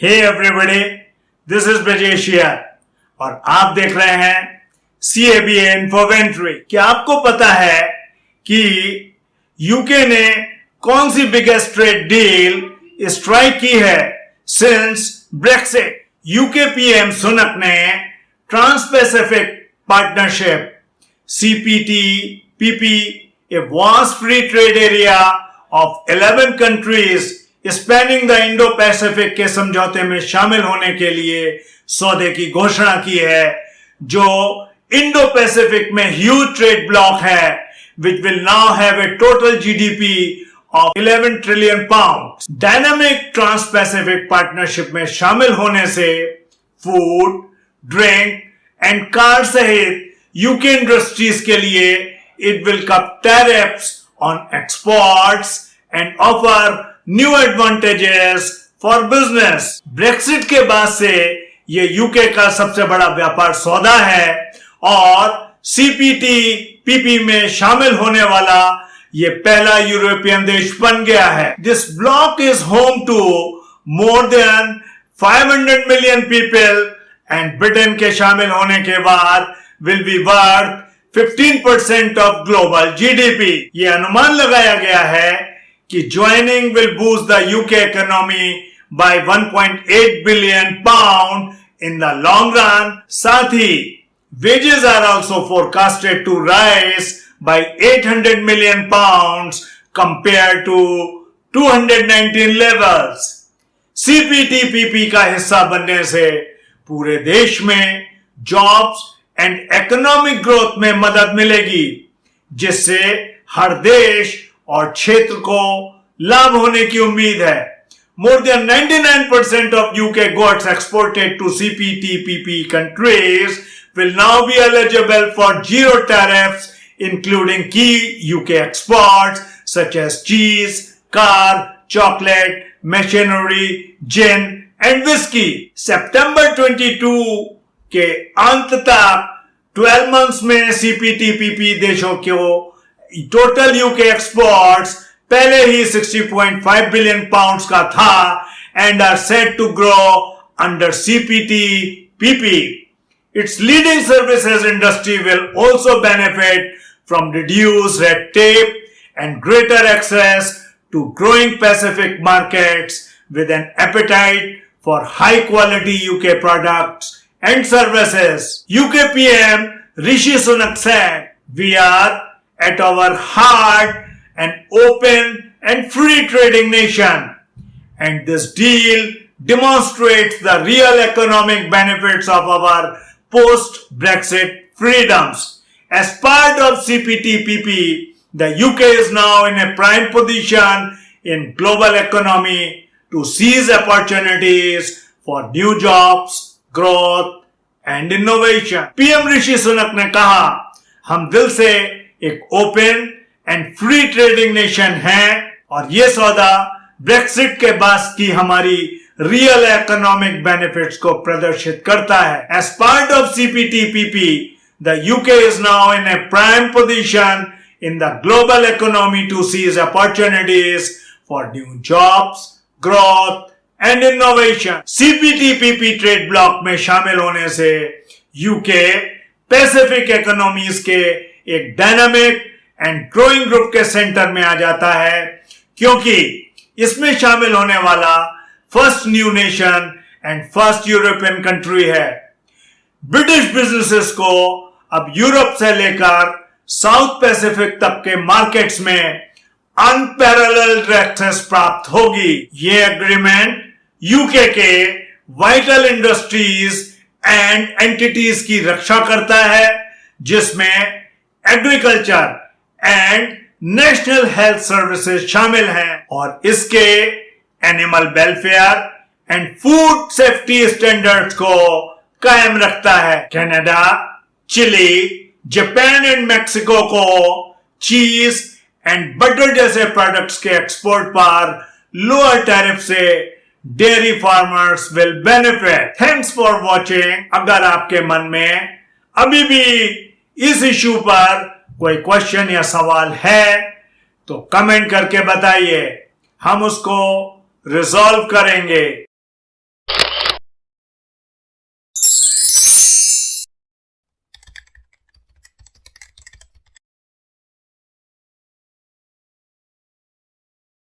Hey everybody this is Brajesh और आप देख रहे हैं सी ए बी इन्फोवेंट्री क्या आपको पता है कि यूके ने कौन सी बिगेस्ट ट्रेड डील स्ट्राइक की है since Brexit UK PM Sunak ने Trans Pacific Partnership CPT PP a vast free trade area of 11 countries spanning the Indo Pacific के समझौते में शामिल होने के लिए सौदे की घोषणा की है, जो इंडो पैसिफिक में ह्यूज ट्रेड ब्लॉक है which will now have a total GDP of 11 trillion pound dynamic Trans Pacific Partnership में शामिल होने से फ़ूड ड्रिंक एंड कार सहित यूके इंडस्ट्रीज़ के लिए it will cut tariffs on exports and offer new advantages for business Brexit के बाद से ये यूके का सबसे बड़ा व्यापार सौदा है और सीपीटी पीपी में शामिल होने वाला ये पहला यूरोपियन देश बन गया है। This bloc is home to more than 500 million people and Britain के शामिल होने के बाद will be worth 15 percent of global GDP ये अनुमान लगाया गया है कि joining will boost the UK economy by 1.8 billion pound in the long run साथ ही wages are also forecasted to rise by 800 million pound compare to 219 levels CPTPP का हिस्सा बनने से पूरे देश में जॉब्स एंड इकोनॉमिक ग्रोथ में मदद मिलेगी जिससे हर देश और क्षेत्र को लाभ होने की उम्मीद है। More than 99% percent of UK goods exported to CPTPP countries will now be eligible for zero tariff including key UK export such as cheese car chocolate machinery gin and whisky September 22 के अंत तक 12 months में CPTPP देशों को total UK exports पहले ही 60.5 billion pounds का था and are set to grow under CPTPP its leading services industry will also benefit from reduced red tape and greater access to growing Pacific markets with an appetite for high quality UK products and services. UK PM Rishi Sunak said, we are at our heart an open and free trading nation. And this deal demonstrates the real economic benefits of our post-Brexit freedoms. As part of CPTPP, the UK is now in a prime position in global economy to seize opportunities for new jobs, growth and innovation. PM Rishi Sunak ने कहा हम दिल से एक open and free trading nation है। और ये सौदा ब्रेक्सिट के बाद की हमारी रियल इकोनॉमिक बेनिफिट्स को प्रदर्शित करता है। As part of CPTPP the UK is now in a prime position in the global economy to seize opportunities for new jobs growth and innovation CPTPP trade bloc में शामिल होने से UK Pacific economies के एक dynamic and growing group के centre में आ जाता है, क्योंकि इसमें शामिल होने वाला first new nation and first European country है। ब्रिटिश बिजनेसेस को अब यूरोप से लेकर साउथ पैसिफिक तक के मार्केट्स में अनपैरेलल्ड एक्सेस प्राप्त होगी। ये एग्रीमेंट यूके के वाइटल इंडस्ट्रीज़ एंड एंटिटीज की रक्षा करता है, जिसमें agriculture and national health services शामिल हैं। और इसके animal welfare and food safety standards को कायम रखता है। Canada, Chile, Japan and Mexico को चीज़ एंड बटर जैसे प्रोडक्ट्स के एक्सपोर्ट पर लोअर टैरिफ से dairy farmers will benefit thanks for watching अगर आपके मन में अभी भी इस इश्यू पर कोई क्वेश्चन या सवाल है तो कमेंट करके बताइए। हम उसको रिजॉल्व करेंगे।